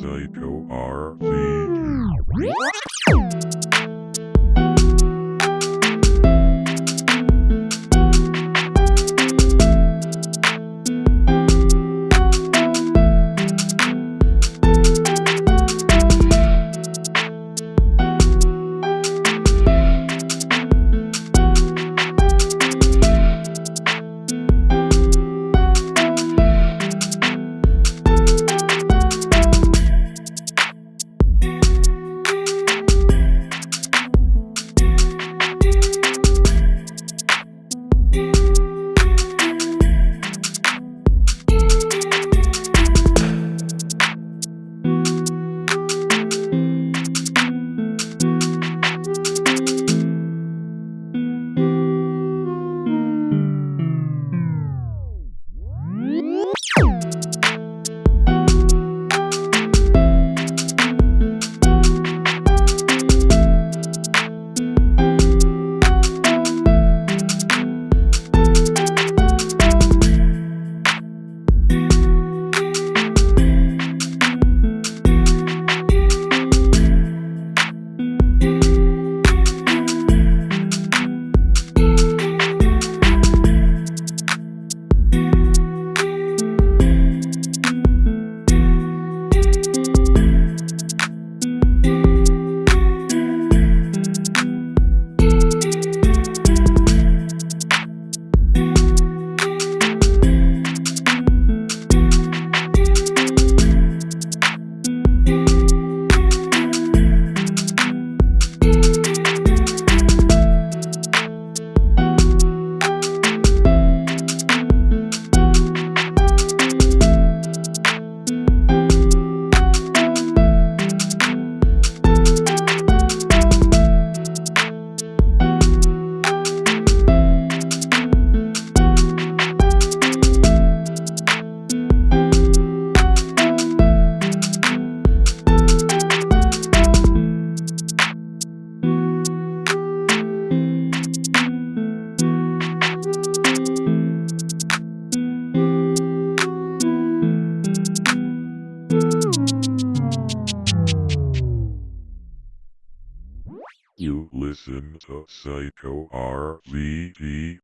Psycho RC. RZ. You listen to Psycho RZD